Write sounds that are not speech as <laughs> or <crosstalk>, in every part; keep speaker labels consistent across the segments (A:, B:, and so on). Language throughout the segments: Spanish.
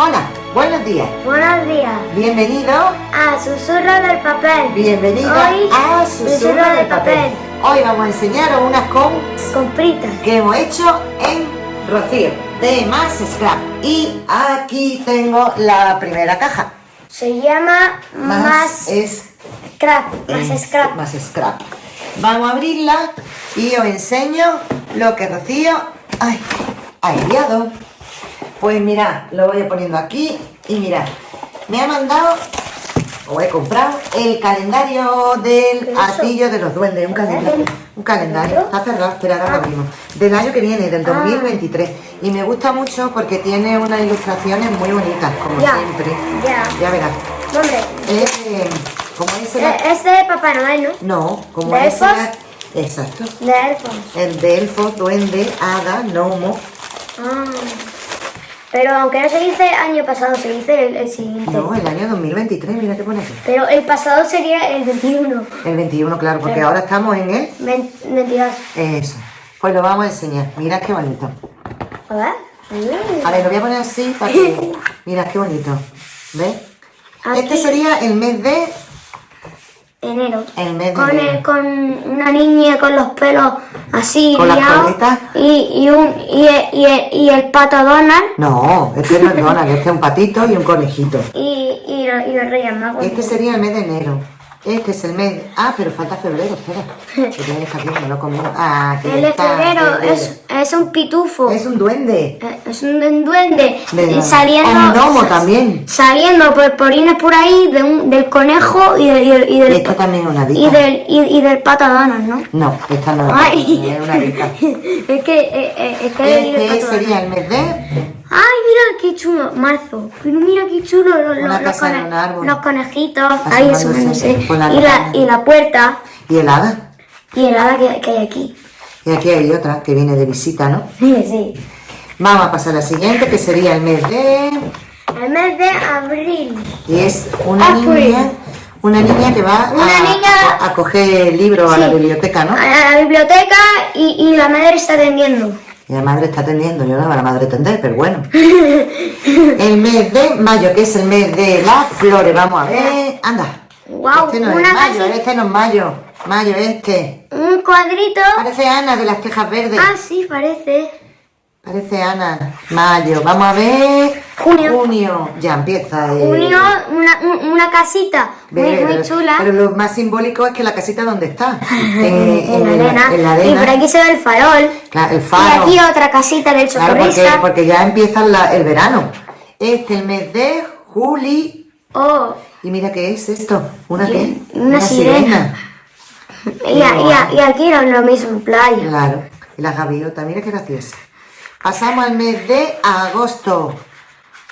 A: Hola, buenos días.
B: Buenos días.
A: Bienvenido
B: a Susurro del Papel.
A: Bienvenido
B: Hoy,
A: a Susurro, del papel. Hoy vamos a enseñaros unas con
B: Compritas.
A: que hemos hecho en Rocío de Más Scrap. Y aquí tengo la primera caja.
B: Se llama Más,
A: es
B: Scrap. Más
A: es-
B: Scrap.
A: Más Scrap. Vamos a abrirla y os enseño lo que Rocío ay, ha enviado. Pues mirad, lo voy poniendo aquí y mirad, me ha mandado, o he comprado, el calendario del artillo de los duendes, un calendario, un calendario, está cerrado, espera, ahora lo abrimos, del año que viene, del
B: Ah.
A: 2023. Y me gusta mucho porque tiene unas ilustraciones muy bonitas, como
B: Ya,
A: siempre.
B: ya.
A: Ya verás. Es, eh, como es el-
B: eh, es de Papá Noel, ¿no?
A: no, como
B: ¿De
A: es
B: elfos?
A: el- Exacto.
B: De elfos.
A: El de elfo, duende, hada, gnomo.
B: Ah. Pero aunque no se dice año pasado, se dice el, el siguiente.
A: No, el año 2023, mira qué pone aquí.
B: Pero el pasado sería el 21.
A: El 21, claro, porque
B: Pero-
A: ahora estamos en el...
B: 20 22.
A: Eso. Pues lo vamos a enseñar. Mira qué bonito.
B: A ver. Mm.
A: A ver, lo voy a poner así para que... <laughs> Mira qué bonito. ¿Ves?
B: Aquí.
A: Este sería el mes de...
B: Enero.
A: El mes de
B: con,
A: enero.
B: el- con una niña con los pelos así
A: Con
B: liados y, y, un, y, el- y, el- y el pato Donald
A: No, este no es Donald, este es un patito y un conejito.
B: y, y, lo- y los Reyes Magos.
A: Este sería el mes de enero. Este es el mes... Ah, pero falta febrero, espera. Que aquí, lo. Ah, que
B: el de febrero es, es un pitufo.
A: Es un duende.
B: Eh, Es un duende
A: De-
B: y saliendo
A: un gnomo también.
B: saliendo por porines por ahí de un- del conejo y, de- y del, y del,
A: Esta también es una
B: y
A: dica.
B: del, y, y del ¿no?
A: No, esta no es,
B: Ay.
A: es una dica. <laughs>
B: es que eh, eh, es que
A: Este sería el mes de...
B: Ay, mira qué chulo, marzo. Pero mira qué chulo los, los, los conejitos. Ahí asomándose.
A: por la
B: Y la, y la puerta.
A: Y el hada.
B: Y el hada que, que hay aquí.
A: Y aquí hay otra que viene de visita, ¿no? <laughs>
B: sí.
A: Vamos a pasar a la siguiente, que sería el mes de...
B: El mes de abril.
A: Y es una niña... Una niña que va
B: Una
A: a,
B: niña-
A: a coger libros a la
B: Sí.
A: biblioteca, ¿no?
B: A la biblioteca y, y la madre está atendiendo.
A: Y la madre está atendiendo, yo no me la madre atender, pero bueno. <laughs> El mes de mayo, que es el mes de las flores, vamos a ver. Anda.
B: Guau,
A: este no es mayo,
B: casi-
A: este no es mayo. Mayo este.
B: Un cuadrito.
A: Parece Ana de las tejas verdes.
B: Ah, sí, parece.
A: Parece Ana. Mayo. Vamos a ver.
B: Junio.
A: Junio. Ya empieza. eh,
B: Junio, una, un- una casita muy, muy chula.
A: Pero lo más simbólico es que la casita donde está. <laughs> Eh,
B: en, la arena.
A: en la
B: Y
A: arena.
B: por aquí se ve el farol.
A: Claro, el
B: Y
A: faro.
B: aquí otra casita del
A: Claro, porque,
B: socorrista.
A: porque ya empieza la- el verano. Este es el mes de julio.
B: Oh,
A: Y mira qué es esto. ¿Una qué?
B: Una sirena. y, a- y, a- y aquí era lo mismo, playa.
A: Claro. Y la gaviota, mira qué graciosa. Pasamos al mes de agosto.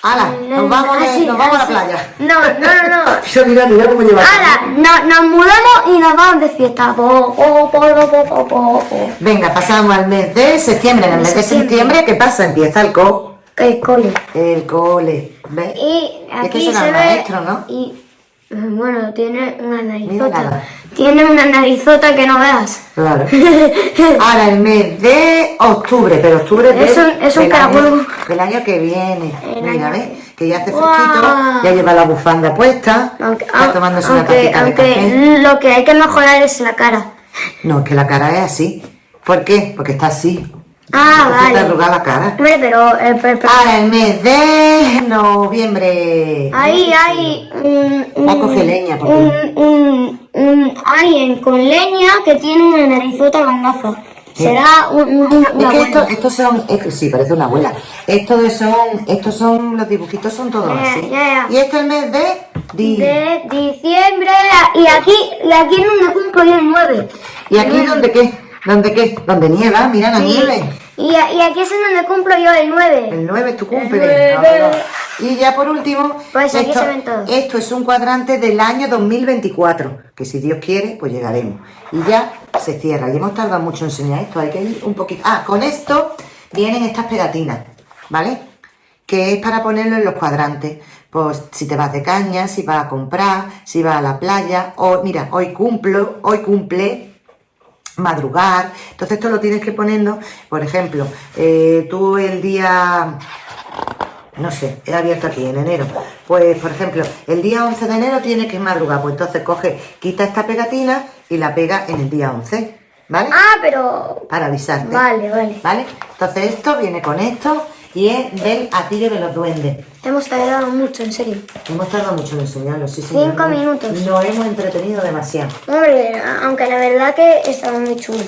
A: ¡Hala! Nos vamos,
B: Ah,
A: de-
B: sí,
A: nos vamos a la
B: ah,
A: playa.
B: No, no, no, no. <laughs>
A: Mira, mira, mira cómo lleva.
B: Ahora, no, nos mudamos y nos vamos de fiesta. Po, po, po.
A: Venga, pasamos al mes de septiembre. En el mes de
B: septiembre.
A: ¿qué pasa? Empieza el co.
B: El cole.
A: El cole. ¿Ves?
B: Y
A: Es que
B: aquí
A: será
B: se
A: el
B: ve.
A: maestro, ¿no?
B: Y bueno, tiene una narizota. Tiene una narizota que no veas.
A: Claro. <laughs> Ahora el mes de octubre, pero octubre
B: Es un- es un
A: del año, del año que viene.
B: El
A: Mira,
B: año-
A: ¿ves? Que ya hace
B: Guau.
A: fresquito, ya lleva la bufanda puesta,
B: Aunque,
A: está tomándose una
B: aunque,
A: tacita de café.
B: aunque lo que hay que mejorar es la cara.
A: No, es que la cara es así. ¿Por qué? Porque está así.
B: Ah, vale.
A: arrugada la cara.
B: Hombre, pero, eh, pero- pero-
A: Ahora el mes de noviembre.
B: ahí hay un, un,
A: Va a coger leña, porque-
B: un, un, un alguien con leña que tiene una narizota con gafas. Será un, un- un-
A: Es
B: una
A: que
B: abuela.
A: esto- estos son, es sí, parece una abuela. Estos son, estos son, los dibujitos son todos así.
B: ya, ya.
A: Y este es el mes de di-
B: de diciembre y aquí y aquí es donde cumplo yo el 9.
A: ¿Y aquí dónde qué? ¿Dónde qué? ¿Dónde nieva? Mira la nieve.
B: Y, aquí es en donde cumplo yo el 9.
A: El 9 es tu cumple. no. Y ya por último,
B: Pues aquí
A: esto,
B: se ven todos.
A: esto es un cuadrante del año 2024, que si Dios quiere, pues llegaremos. Y ya se cierra. Y hemos tardado mucho en enseñar esto, hay que ir un poquito. Ah, con esto vienen estas pegatinas, ¿vale? Que es para ponerlo en los cuadrantes. Pues si te vas de caña, si vas a comprar, si vas a la playa, o mira, hoy cumplo, hoy cumple, madrugar. Entonces esto lo tienes que poniendo, por ejemplo, eh, tú el día No sé, he abierto aquí en enero. Pues, por ejemplo, el día 11 de enero tiene que madrugar. Pues entonces coge, quita esta pegatina y la pega en el día 11. ¿Vale?
B: Ah, pero...
A: Para avisarte.
B: Vale, vale.
A: ¿Vale? Entonces esto viene con esto y es del de los duendes.
B: Hemos tardado mucho, en serio.
A: Hemos tardado mucho en enseñarlo, sí, señor.
B: Cinco minutos.
A: Nos hemos entretenido demasiado.
B: Hombre, aunque la verdad que estaba muy chulo.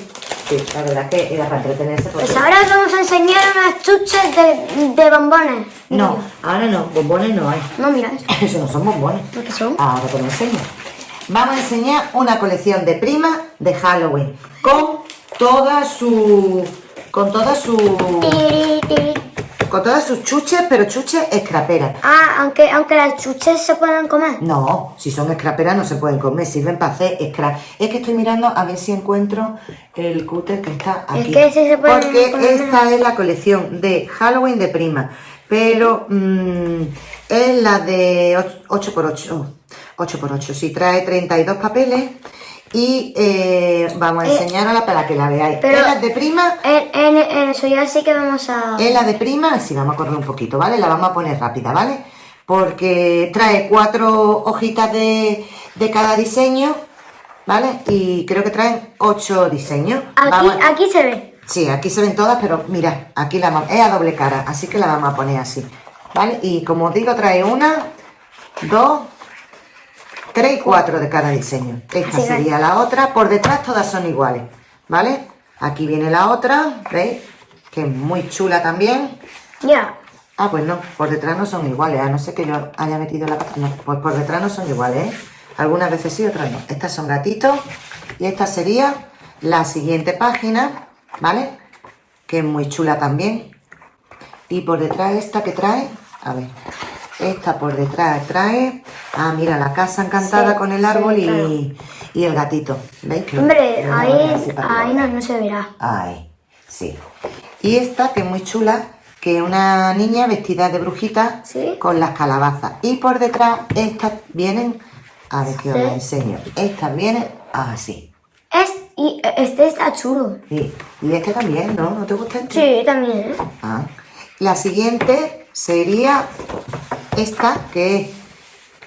A: Sí, la verdad que era para entretenerse. Porque...
B: Pues ahora os vamos a enseñar unas chuches de, de bombones.
A: No, ahora no, bombones no hay.
B: No, mira esto. <laughs>
A: Eso no son bombones.
B: ¿Lo que son?
A: Ahora te lo enseño. Vamos a enseñar una colección de primas de Halloween con toda su... con toda su... Con todas sus chuches, pero chuches escraperas.
B: Ah, aunque, aunque las chuches se puedan comer.
A: No, si son escraperas no se pueden comer, sirven para hacer scrap. Es que estoy mirando a ver si encuentro el cúter que está
B: Es
A: aquí.
B: que sí se pueden
A: Porque
B: comer.
A: esta es la colección de Halloween de prima, pero mm, es la de 8x8. 8x8, sí, trae 32 papeles y eh, vamos a
B: Eh,
A: enseñarla para que la veáis.
B: pero-
A: Es la de prima
B: En, en, en eso ya sí que vamos a...
A: es la de prima, sí, vamos a correr un poquito, ¿vale? La vamos a poner rápida, ¿vale? Porque trae cuatro hojitas de, de cada diseño, ¿vale? Y creo que traen ocho diseños.
B: Aquí,
A: Vamos a-
B: aquí se ve.
A: Sí, aquí se ven todas, pero mira, aquí la vamos- es a doble cara, así que la vamos a poner así, ¿vale? Y como os digo, trae una, dos, tres y cuatro de cada diseño. Esta
B: Sí,
A: sería la otra, por detrás todas son iguales, ¿vale? Aquí viene la otra, ¿veis? Que es muy chula también.
B: Ya.
A: Ah, pues no, por detrás no son iguales, a no ser que yo haya metido la. No, pues por detrás no son iguales, ¿eh? Algunas veces sí, otras no. Estas son gatitos y esta sería la siguiente página, ¿vale? Que es muy chula también. Y por detrás esta que trae, a ver, esta por detrás trae, ah, mira, la casa encantada
B: Sí,
A: con el árbol y,
B: claro.
A: y el gatito. ¿Veis?
B: Hombre, ahí, ahí no, no se verá.
A: Ay, sí. Y esta, que es muy chula, que es una niña vestida de brujita
B: Sí.
A: con las calabazas. Y por detrás, estas vienen, a ver que os las enseño. Estas vienen así.
B: Es, y este está chulo.
A: Sí. Y este también, ¿no? ¿No te gusta este?
B: Sí, también, ¿eh?
A: Ah. La siguiente sería esta, que es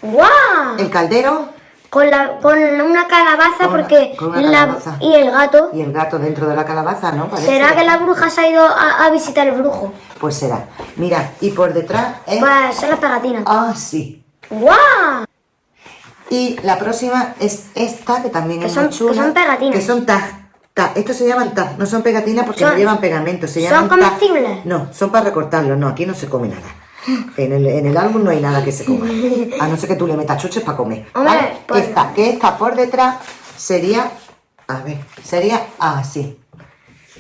B: ¡Guau!
A: el caldero
B: Con, la, con una calabaza
A: Con
B: porque
A: con una
B: la-
A: calabaza.
B: y el gato.
A: y el gato dentro de la calabaza, ¿no? Parece.
B: ¿Será que la bruja se ha ido a, a visitar el brujo?
A: Pues será. Mira, y por detrás es...
B: Pues son las pegatinas.
A: Ah, sí.
B: ¡Guau!
A: Y la próxima es esta, que también
B: Que
A: es
B: son-
A: muy chula.
B: que son pegatinas.
A: Que son tag. Estos se llaman tag, no son pegatinas porque
B: Son-
A: no llevan pegamento. Se
B: ¿son
A: llaman
B: comestibles?
A: No, son para recortarlos. No, aquí no se come nada. En el, en el álbum no hay nada que se coma. A no ser que tú le metas chuches para comer. ¿vale?
B: pues-
A: Esta, que esta por detrás sería. A ver, sería así.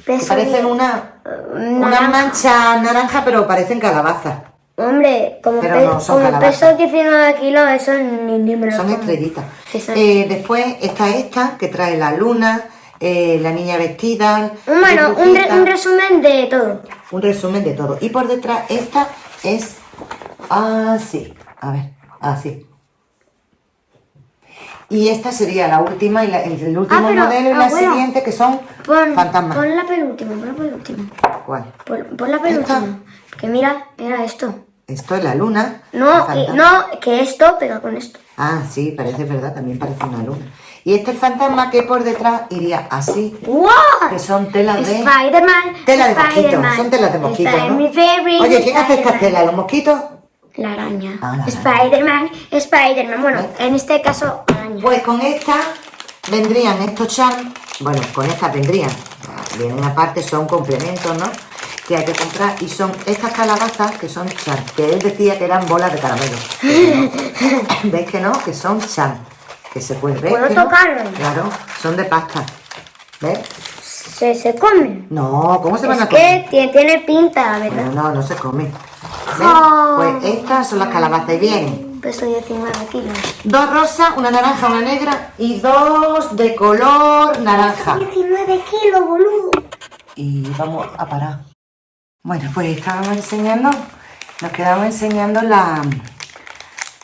B: Peso
A: parecen una, una
B: naranja.
A: mancha naranja, pero parecen calabazas.
B: Hombre, como, pe-
A: no, son
B: como
A: calabazas.
B: peso 19 kilos, eso ni, ni me lo
A: Son
B: como.
A: estrellitas.
B: Sí, son-
A: Eh, después está esta, que trae la luna, eh, la niña vestida.
B: Bueno, un, re- un resumen de todo.
A: un resumen de todo. Y por detrás, esta es así. A ver, así. Y esta sería la última y la- el, el último
B: Ah, pero,
A: modelo y la
B: abuelo,
A: siguiente que son
B: Pon,
A: fantasmas.
B: pon la penúltima, pon la penúltima.
A: ¿Cuál?
B: Pon, pon la penúltima. Que mira, era esto.
A: Esto es la luna.
B: No, no, que esto pega con esto.
A: Ah, sí, parece verdad, también parece una luna. Y este es el fantasma que por detrás iría así,
B: ¡Wow!
A: que son telas de...
B: Spider-Man.
A: Tela de mosquito,
B: Spider-Man,
A: son telas de mosquito,
B: Spider-
A: ¿no? Oye, ¿quién hace estas telas? ¿Los mosquitos?
B: La araña.
A: Ah.
B: Spider-Man, Spider-Man. Bueno, en este caso, araña.
A: Pues con esta vendrían estos charms, bueno, con estas vendrían, vienen aparte, son complementos, ¿no? Que hay que comprar y son estas calabazas que son charms, que él decía que eran bolas de caramelo. <laughs> ¿Veis que no? Que son charms, que se pueden ver.
B: ¿Puedo
A: no?
B: tocarlo?
A: Claro, son de pasta. ¿Ves?
B: Se, se come.
A: No, ¿cómo se van
B: Es
A: a comer?
B: que tiene, pinta,
A: No,
B: ¿verdad?
A: no, no se come. ¿Ves?
B: Oh.
A: Pues estas son las calabazas y vienen
B: Peso 19 kilos.
A: dos rosas, una naranja, una negra y dos de color naranja.
B: 19 kilos, boludo.
A: y vamos a parar. Bueno, pues estábamos enseñando, nos quedamos enseñando la,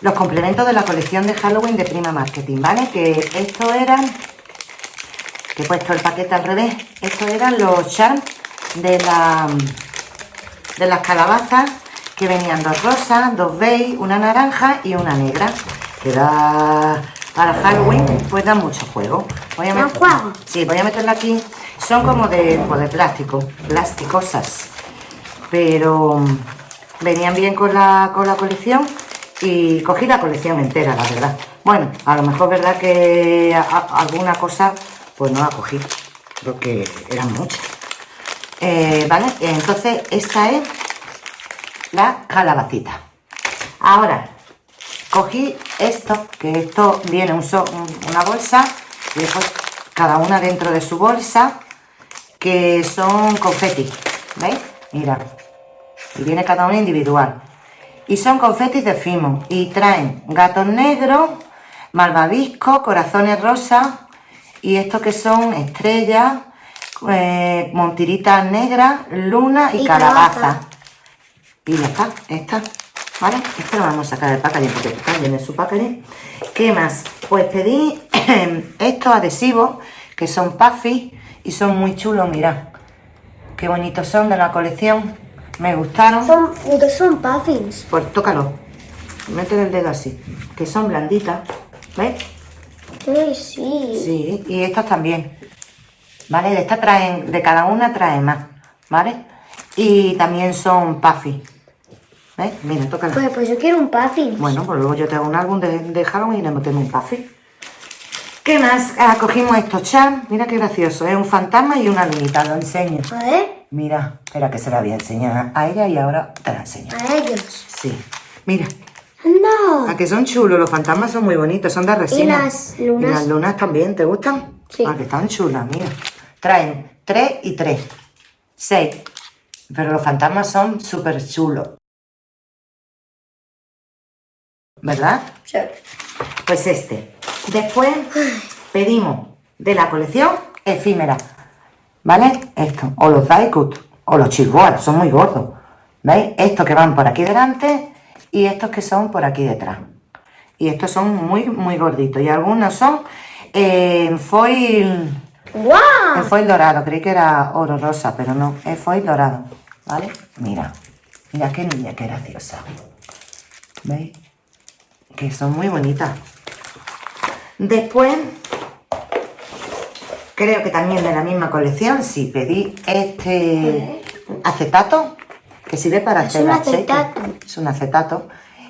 A: los complementos de la colección de Halloween de Prima Marketing, ¿vale? Que esto eran, que he puesto el paquete al revés, estos eran los charms de la de las calabazas que venían dos rosas, dos beige, una naranja y una negra. Que da para Halloween, pues da mucho juego. Voy a
B: ¿Da
A: met-
B: juego?
A: Sí, voy a meterla aquí. Son como de, pues, de plástico, plásticosas. Pero mm, venían bien con la, con la colección y cogí la colección entera, la verdad. Bueno, a lo mejor verdad que alguna cosa pues no la cogí, porque eran muchas. Eh, ¿Vale? Entonces esta es la calabacita. Ahora, cogí esto, que esto viene un una bolsa, y después cada una dentro de su bolsa, que son confetis, ¿veis? Mira, y viene cada una individual. Y son confetis de Fimo, y traen gatos negros, malvavisco, corazones rosas, y estos que son estrellas, eh, montiritas negras, luna y,
B: Y
A: calabaza.
B: calabaza.
A: Y ya está, esta, ¿vale? Este lo vamos a sacar del packaging porque también es su packaging. ¿Qué más? Pues pedí <clears throat> estos adhesivos que son puffy y son muy chulos, mirad. Qué bonitos son de la colección. Me gustaron.
B: Son, ¿qué son puffins?
A: Pues tócalo. Mete el dedo así. Que son blanditas. ¿Ves?
B: Sí, sí.
A: Sí, y estas también. ¿Vale? De estas traen, de cada una trae más. ¿Vale? Y también son puffy. ¿Ves? Mira, tócala.
B: Pues, pues yo quiero un puffin.
A: Bueno, pues luego yo te hago un álbum de, de Halloween y le metemos un puffy. ¿Qué más? Ah, cogimos estos charms. Mira qué gracioso. Es un fantasma y una lunita. Lo enseño.
B: A ver,
A: Mira, espera que se la voy a enseñar a ella y ahora te la enseño.
B: a ellos.
A: Sí. Mira,
B: ¡Anda!
A: a que son chulos. Los fantasmas son muy bonitos. Son de resina.
B: las lunas?
A: Y las lunas también. ¿Te gustan?
B: Sí.
A: Ah, que están chulas, mira. Traen tres y tres. Seis. Pero los fantasmas son súper chulos. ¿Verdad?
B: Sí.
A: Pues este. Después pedimos de la colección efímera. ¿Vale? Esto. O los Daikut. O los Chilboas. Son muy gordos. ¿Veis? Estos que van por aquí delante. Y estos que son por aquí detrás. Y estos son muy, muy gorditos. Y algunos son eh, en foil.
B: ¡Guau!
A: En foil dorado. Creí que era oro rosa, pero no. Es foil dorado. ¿Vale? Mira. Mira qué niña, qué graciosa. ¿Veis? Que son muy bonitas. Después, creo que también de la misma colección, sí, pedí este acetato, que sirve para
B: Es
A: hacer
B: un
A: aceite.
B: acetato.
A: Es un acetato,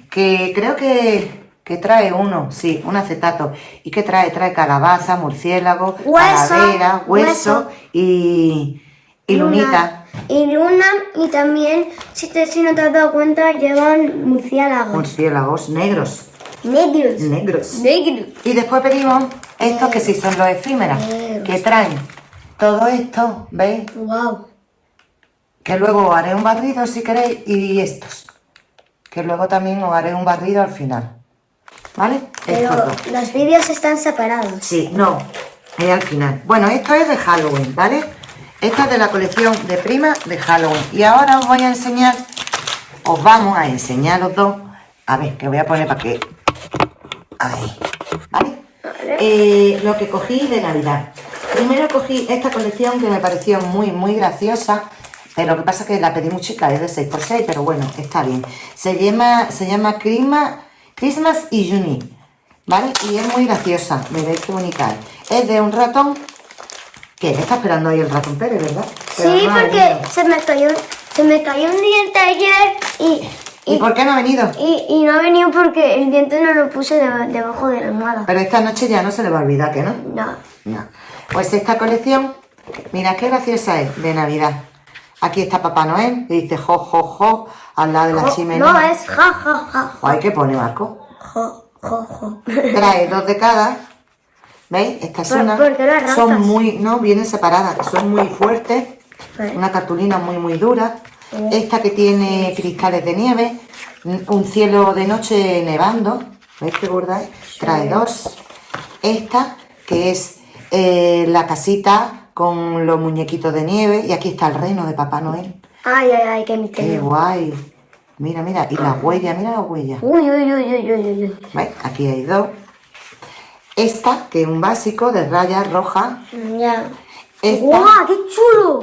A: que creo que, que trae uno, sí, un acetato. ¿Y que trae? Trae calabaza, murciélago,
B: Hueso,
A: calavera, hueso,
B: hueso.
A: y, y lunita.
B: Y luna, y también, si, te, si no te has dado cuenta, llevan murciélagos.
A: Murciélagos negros,
B: Negros.
A: negros.
B: Negros.
A: Y después pedimos estos que sí son los efímeras, que traen todo esto, ¿veis?
B: Wow.
A: Que luego os haré un barrido si queréis y estos. Que luego también os haré un barrido al final. ¿Vale?
B: Pero
A: Estos
B: los vídeos están separados.
A: Sí, no, es al final. Bueno, esto es de Halloween, ¿vale? Esta es de la colección de prima de Halloween. Y ahora os voy a enseñar, os vamos a enseñar los dos. A ver, que voy a poner para que... Ahí, ¿vale? Eh, lo que cogí de Navidad. Primero cogí esta colección que me pareció muy, muy graciosa. Pero lo que pasa es que la pedí muy chica, es de 6x6, pero bueno, está bien. Se llama, se llama Christmas, Christmas y Juni, ¿vale? Y es muy graciosa, veréis qué bonita es. Es de un ratón, que está esperando ahí el ratón Pérez, ¿verdad? Pero
B: Sí,
A: no
B: porque se me cayó, se me cayó un diente ayer y,
A: ¿Y por qué no ha venido?
B: y, y no ha venido porque el diente no lo puse deba- debajo de la almohada.
A: Pero esta noche ya no se le va a olvidar, ¿que no?
B: No.
A: No. Pues esta colección, mira qué graciosa es, de Navidad. Aquí está Papá Noel, que dice jo, jo, jo, al lado de la
B: Jo-
A: chimenea.
B: no, es ja, ja, ja.
A: Ay, ¿qué pone Marco?
B: Jo, jo, jo. <laughs>
A: Trae dos de cada. ¿Veis? Esta es
B: ¿Por-
A: una.
B: por qué las raspas?
A: Son muy, no, vienen separadas, son muy fuertes.
B: Vale.
A: Una cartulina muy, muy dura. Esta que tiene cristales de nieve. Un cielo de noche nevando. ¿Veis qué gorda es? Trae dos. Esta que es eh, la casita con los muñequitos de nieve. Y aquí está el reino de Papá Noel.
B: Ay, ay, ay, qué
A: Qué
B: misterio.
A: guay. Mira, mira. Y las huellas, mira las huellas.
B: Uy, uy, uy, uy, uy, uy, uy.
A: ¿Veis? Aquí hay dos. Esta, que es un básico de rayas rojas.
B: Ya.
A: Esta,
B: ¡Guau, qué chulo!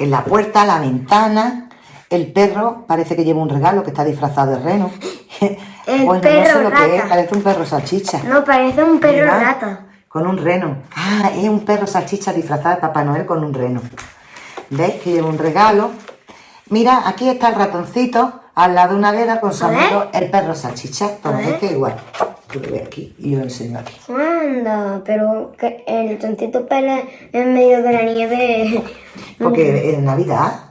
A: Que es la puerta, la ventana. El perro parece que lleva un regalo que está disfrazado de reno. <laughs>
B: El
A: Bueno, no
B: perro
A: sé lo que es, parece un perro salchicha.
B: No, parece un perro
A: Mira,
B: rata.
A: Con un reno. Ah, es un perro salchicha disfrazado de Papá Noel con un reno. ¿Veis que lleva un regalo? Mira, aquí está el ratoncito al lado de una vela con su amigo el perro salchicha.
B: Ver.
A: este igual. Tú lo aquí y yo lo enseño aquí.
B: Anda, pero que el tontito pele en medio de la nieve. <laughs>
A: Porque es Navidad.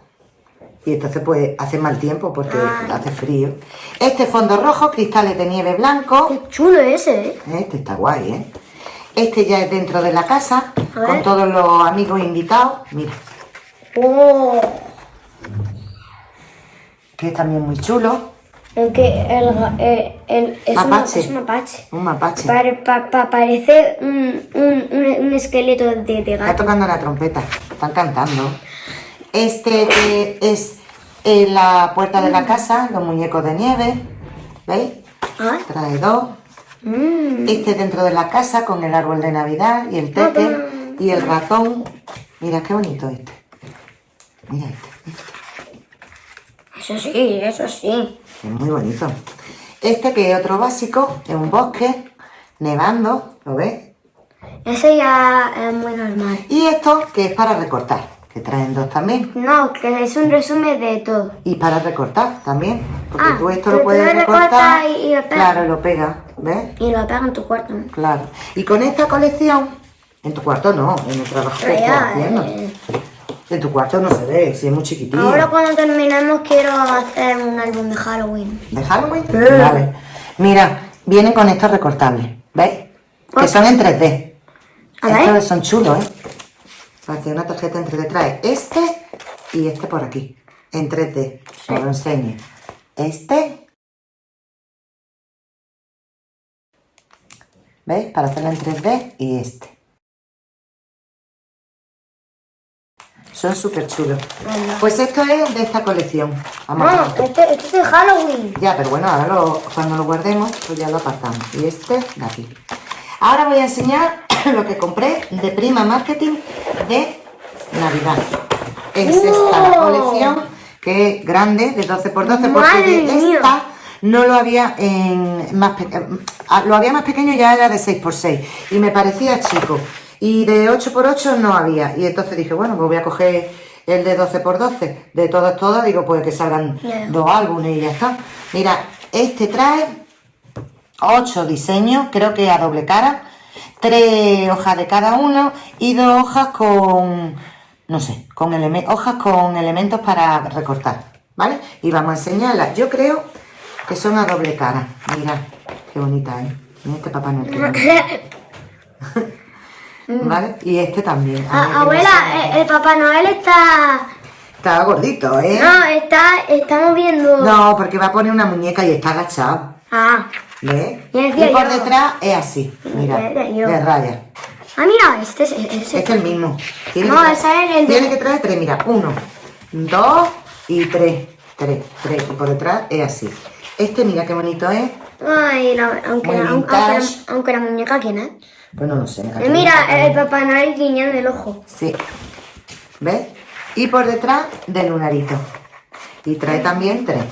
A: Y entonces pues hace mal tiempo porque hace frío. Este fondo rojo, cristales de nieve blanco.
B: Qué chulo ese, ¿eh?
A: Este está guay, ¿eh? Este ya es dentro de la casa, con todos los amigos invitados. Mira,
B: Oh,
A: que es también muy chulo.
B: El, ga- eh, el- es, un,
A: Mapache.
B: es un mapache.
A: Un mapache.
B: Pare- pa- pa- parece un, un, un, esqueleto de, de
A: Está
B: gato.
A: tocando la trompeta, están cantando. Este que es en la puerta de la casa, los muñecos de nieve. ¿Veis?
B: Ah,
A: Trae dos.
B: mm.
A: Este dentro de la casa con el árbol de Navidad y el tete y el ratón. Mira qué bonito este. Mira este.
B: Eso sí, eso sí.
A: Es muy bonito. Este que es otro básico, es un bosque, nevando, ¿lo ves?
B: Ese ya es muy normal.
A: Y esto que es para recortar, que traen dos también.
B: No, que es un resumen de todo.
A: Y para recortar también, porque
B: Ah,
A: tú esto lo puedes recortar.
B: y- y lo pegas.
A: Claro, lo pega, ¿ves?
B: Y lo pega en tu cuarto. ¿no?
A: Claro. Y con esta colección, en tu cuarto no, en el trabajo que
B: ya,
A: haciendo.
B: eh,
A: En tu cuarto no se ve, si es muy chiquitillo.
B: ahora cuando terminemos quiero hacer un álbum de Halloween.
A: ¿De Halloween? Vale. Mira, vienen con estos recortables, ¿veis? Que son en 3D.
B: A ver.
A: Estos son chulos, ¿eh? Parece una tarjeta en 3D. Trae este y este por aquí, en 3D. Os lo enseño. Este. ¿Veis? Para hacerlo en 3D y este. Son súper chulos. Pues esto es de esta colección. Vamos a
B: No,
A: ver.
B: este, este es de Halloween.
A: Ya, pero bueno, ahora lo- cuando lo guardemos, pues ya lo apartamos. Y este de aquí. Ahora voy a enseñar <coughs> lo que compré de Prima Marketing de Navidad. Es esta la colección, que es grande, de 12x12, porque
B: ¡Madre
A: de
B: mía!
A: esta no lo había en más eh, lo había más pequeño ya era de 6x6 y me parecía chico y de 8x8 no había y entonces dije bueno pues voy a coger el de 12x12 de todas todas digo pues que salgan dos álbumes y ya está mira este trae 8 diseños creo que a doble cara tres hojas de cada uno y dos hojas con no sé con hojas con elementos para recortar ¿vale? y vamos a enseñarlas yo creo que son a doble cara mira qué bonita ¿eh? Mira este papá Noel. <laughs> <laughs> ¿vale? y este también A
B: Ah, abuela,
A: se
B: eh, el Papá Noel está...
A: está gordito ¿eh?
B: No, está, estamos viendo...
A: no porque va a poner una muñeca y está agachado
B: Ah,
A: ¿Ves? Y por
B: yo.
A: detrás es así, mira, de raya.
B: ah mira, este es... Ese.
A: Este es el mismo. Tiene
B: No,
A: que
B: ese es el de-
A: Tiene que traer tres, mira, uno, dos y tres. Tres, tres. Y por detrás es así. Este, mira qué bonito es.
B: Ay, la- aunque, la, aunque, la, aunque la muñeca, ¿quién es?
A: Pues no lo sé.
B: Eh, mira, el Papá Noel guiñando el ojo.
A: Sí. ¿Ves? Y por detrás del lunarito. Y trae también tres.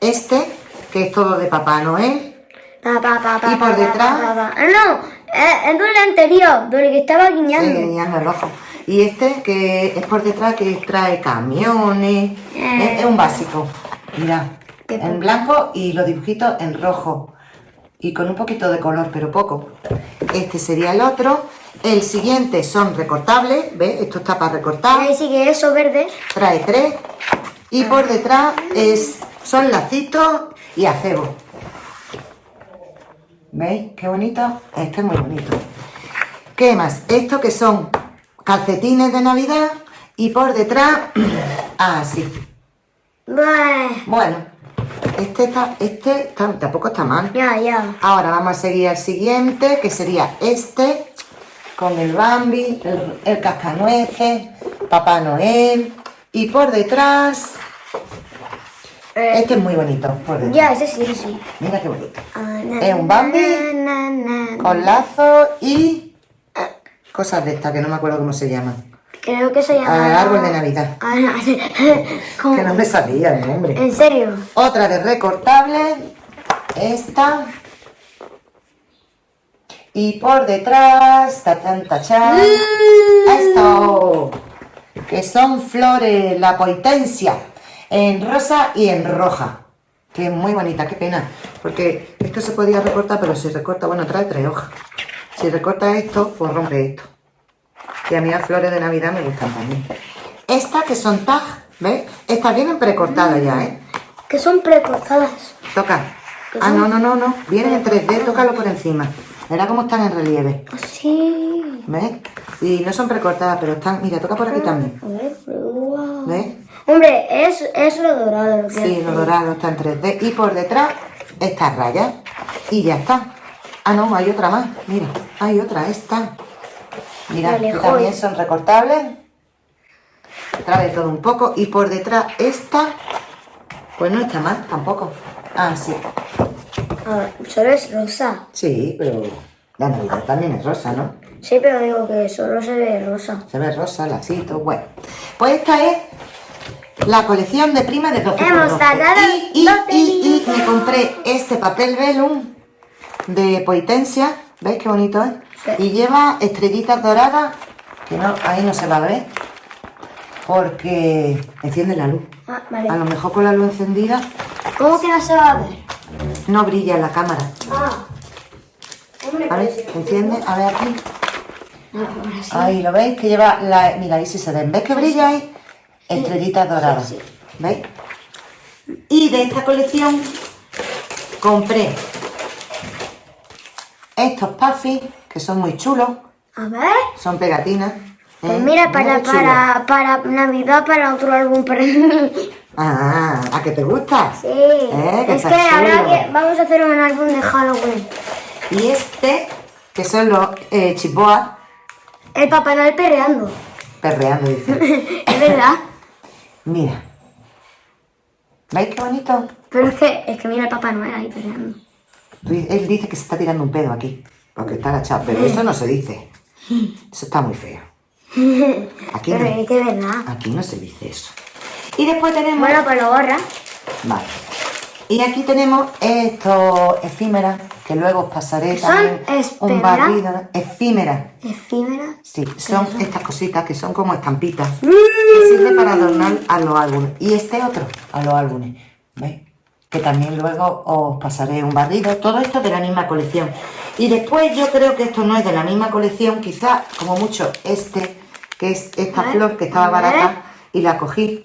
A: Este, que es todo de Papá Noel.
B: Pa, pa,
A: ¿Y por detrás?
B: Ah, no, eh, es del anterior, del que estaba guiñando.
A: Sí, guiñando el ojo. Y este que es por detrás que trae camiones.
B: Eh.
A: Es, es un básico. Mira, en blanco y los dibujitos en rojo. Y con un poquito de color, pero poco. Este sería el otro. El siguiente son recortables. ¿Ves? Esto está para recortar.
B: Ahí sí que eso verde.
A: Trae tres. Y por detrás es, son lacitos y acebo. ¿Veis? Qué bonito. Este es muy bonito. ¿Qué más? Esto que son calcetines de Navidad y por detrás, <clears throat> así.
B: Bah,
A: Bueno, este, está, este está- tampoco está mal.
B: ya, ya.
A: Ahora vamos a seguir al siguiente, que sería este, con el Bambi, el, el cascanueces, Papá Noel, y por detrás,
B: Eh,
A: este es muy bonito, por detrás.
B: ya, ese sí, ese sí.
A: Mira qué bonito.
B: Ah, na,
A: Es un Bambi
B: na, na, na.
A: Con lazo y cosas de estas que no me acuerdo cómo se llaman.
B: Creo que se llama...
A: Al árbol de Navidad.
B: Ah, no, sí. <laughs> ¿Cómo?
A: Que no me salía el nombre.
B: ¿En serio?
A: Otra de recortable. Esta. Y por detrás, tachan, tachan, esto, que son flores, la potencia, en rosa y en roja, que es muy bonita, qué pena, porque esto se podía recortar, pero si recorta, bueno, trae tres hojas, si recorta esto, pues rompe esto, y a mí las flores de Navidad me gustan también. Estas que son tag, ¿ves? Estas vienen precortadas ya, ¿eh?
B: Que son precortadas.
A: Toca. Ah, no, no, no, no. Vienen en 3D, tócalo por encima. Verá cómo están en relieve.
B: Así.
A: ¿Ves? Y no son precortadas, pero están... Mira, toca por aquí también.
B: A ver, wow.
A: ¿Ves?
B: Hombre, es, es lo dorado lo que
A: Sí, lo dorado está en 3D. Y por detrás, estas rayas. Y ya está. Ah, no, hay otra más. Mira, hay otra, esta. Mira,
B: Vale,
A: que
B: joder.
A: también son recortables. Trae todo un poco. Y por detrás, esta... Pues no está mal, tampoco. Ah, sí.
B: Ah, solo es rosa.
A: Sí, pero la Navidad también es rosa, ¿no?
B: Sí, pero digo que solo se ve rosa.
A: Se ve rosa, lacito, bueno. Pues esta es la colección de prima de 12 por
B: Hemos
A: 12.
B: tardado
A: y, y,
B: 12
A: y, y me compré este papel velum de Poitencia. ¿Veis qué bonito es? Y lleva estrellitas doradas, que no, ahí no se va a ver, porque enciende la luz.
B: Ah,
A: A lo mejor con la luz encendida
B: ¿Cómo que no se va a ver?
A: no brilla en la cámara.
B: Ah.
A: A ver,
B: pues,
A: enciende, a ver aquí.
B: no, sí.
A: Ahí lo veis que lleva la. Mira, ahí sí se ven. ¿Ves que brilla ahí? Estrellitas doradas.
B: sí.
A: ¿Veis? Y de esta colección compré estos puffy que son muy chulos.
B: A ver.
A: Son pegatinas.
B: Pues
A: ¿eh?
B: mira,
A: Muy
B: para, para, para Navidad, para otro álbum para mí.
A: Ah, ¿a qué te gusta?
B: Sí.
A: Eh, que
B: es que ahora que vamos a hacer un álbum de Halloween.
A: Y este, que son los eh, chipoas,
B: El Papá Noel perreando.
A: perreando, dice. <laughs>
B: es verdad.
A: Mira. ¿Veis qué bonito?
B: Pero es que, es que mira el Papá Noel ahí perreando.
A: Él dice que se está tirando un pedo aquí, porque está agachado, pero eso no se dice. Eso está muy feo. Aquí
B: Pero
A: no,
B: es de verdad.
A: aquí no se dice eso. Y después tenemos...
B: Bueno, pues lo borra.
A: Vale. Y aquí tenemos estos efímeras, que luego os pasaré
B: ¿Son
A: también un
B: espera?
A: barrido. Efímeras.
B: Efímera.
A: Sí, son estas cositas que son como estampitas. Que sirve para adornar a los álbumes. Y este otro, a los álbumes. ¿Veis? Que también luego os pasaré un barrido. Todo esto de la misma colección. Y después yo creo que esto no es de la misma colección. Quizás, como mucho, este, que es esta flor que estaba barata. Y la cogí.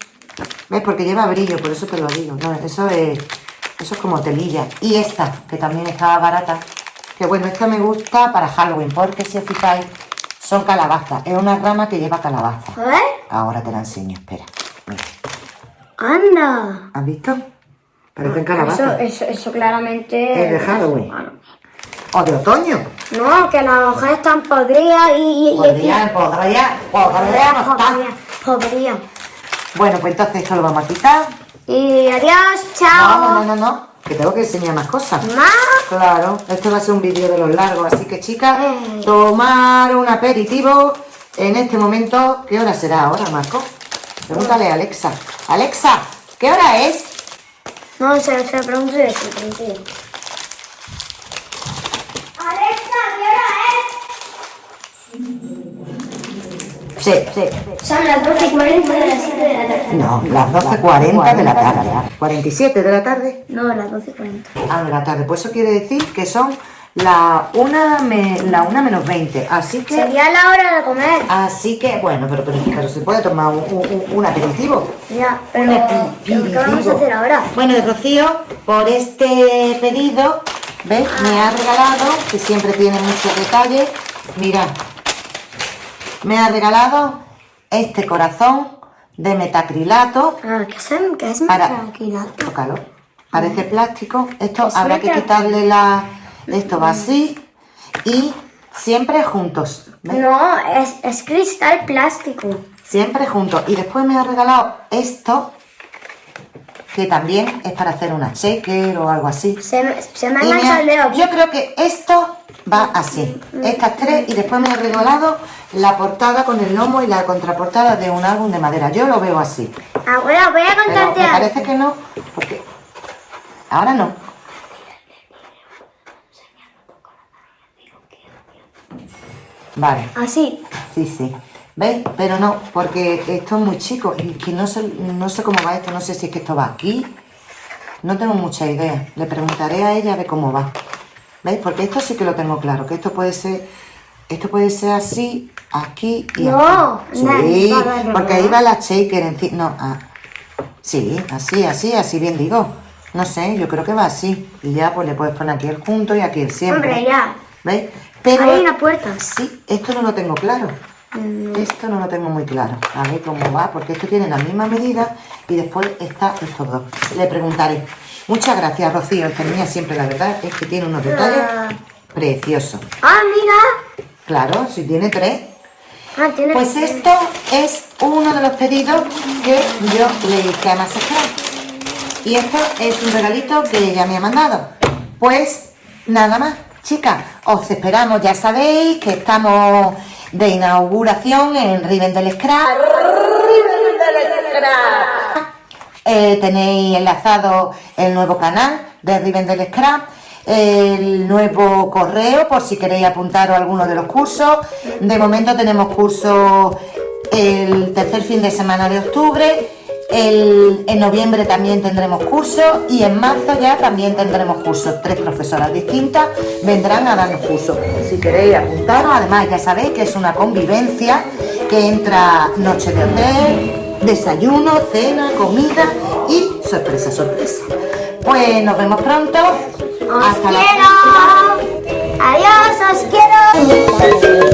A: ¿Ves? Porque lleva brillo, por eso te lo digo. No, eso es, eso es como telilla. Y esta, que también estaba barata. Que bueno, esta me gusta para Halloween, porque si os fijáis, son calabazas. Es una rama que lleva calabaza. Ahora te la enseño, espera. Mira.
B: Anda.
A: ¿Has visto? Parecen
B: Eso,
A: calabazas.
B: eso, eso claramente.
A: Es de Halloween. O de otoño.
B: No, que las hojas están podridas y. y-
A: Podrían, podría, podría no estar.
B: Podría, podría.
A: Bueno, pues entonces esto lo vamos a quitar.
B: Y adiós, chao.
A: no, no, no, no. Que tengo que enseñar más cosas.
B: Más.
A: Claro, este va a ser un vídeo de los largos, así que chicas,
B: Eh.
A: tomar un aperitivo en este momento. ¿Qué hora será ahora, Marco? Pregúntale a Alexa. Alexa, ¿qué hora es?
B: No, se, se pregunto yo, se pregunto yo. Alexa, ¿qué
A: Sí, sí.
B: hora es? Son las 12 y 40 de las 7 de la tarde.
A: No, las 12.40 de la tarde. 47 de la tarde.
B: No, las 12 y 40.
A: Ah, de la tarde. Pues eso quiere decir que son la una, me- la una menos 20. Así que...
B: Sería la hora de comer.
A: Así que, bueno, pero, pero, pero se puede tomar un, un- un aperitivo.
B: Ya, pero.
A: Un
B: ¿Qué qué vamos a
A: aperitivo.
B: hacer ahora?
A: Bueno, y Rocío, por este pedido, ¿ves? Me ha regalado, que siempre tiene muchos detalles, mirad, me ha regalado este corazón de metacrilato,
B: Ah, ¿qué es, qué es
A: Para-
B: tranquila?
A: tócalo, parece plástico, esto
B: Es
A: habrá que
B: metacrilato.
A: quitarle la, esto va así, y siempre juntos, ¿ves?
B: No, es, es cristal plástico.
A: Siempre juntos. Y después me ha regalado esto, que también es para hacer una shaker o algo así.
B: Se, me- se me ha
A: me
B: enganchado
A: ha-
B: el dedo.
A: yo creo que esto va así. Estas tres y después me he regalado la portada con el lomo y la contraportada de un álbum de madera. Yo lo veo así.
B: Abuela, voy a
A: Pero
B: contarte
A: me
B: algo.
A: parece que no, porque ahora no. Vale,
B: Así.
A: sí, sí. ¿Veis? Pero no, porque esto es muy chico y que no sé, no sé cómo va esto, no sé si es que esto va aquí. No tengo mucha idea. Le preguntaré a ella de cómo va. ¿Veis? Porque esto sí que lo tengo claro, que esto puede ser, esto puede ser así, aquí y
B: No,
A: aquí.
B: no,
A: Sí, porque ahí va la shaker encima. No, ah, Sí, así, así, así bien digo. No sé, yo creo que va así. Y ya pues le puedes poner aquí el junto y aquí el siempre.
B: Hombre, ya.
A: ¿Veis? Pero
B: Hay una puerta.
A: sí, esto no lo tengo claro.
B: Mm,
A: Esto no lo tengo muy claro. A ver cómo va, porque esto tiene la misma medida y después está estos dos. Le preguntaré. Muchas gracias, Rocío. Esta niña siempre, la verdad, es que tiene unos detalles
B: Ah.
A: preciosos.
B: Ah, mira.
A: Claro, si tiene tres.
B: Ah, tiene...
A: Pues esto es uno de los pedidos que yo le hice a Masacrar. Y esto es un regalito que ella me ha mandado. Pues nada más, chicas, os esperamos. Ya sabéis que estamos de inauguración en Rivendell Scrap. Eh, tenéis enlazado el nuevo canal de Rivendell Scrap, el nuevo correo por si queréis apuntaros a alguno de los cursos. De momento tenemos cursos el tercer fin de semana de octubre, el- en noviembre también tendremos cursos y en marzo ya también tendremos cursos. Tres profesoras distintas vendrán a darnos cursos. Si queréis apuntaros, además ya sabéis que es una convivencia que entra noche de hotel, desayuno, cena, comida y sorpresa, sorpresa. Pues nos vemos pronto.
B: ¡Os
A: Hasta la
B: quiero! ¡Adiós, os quiero!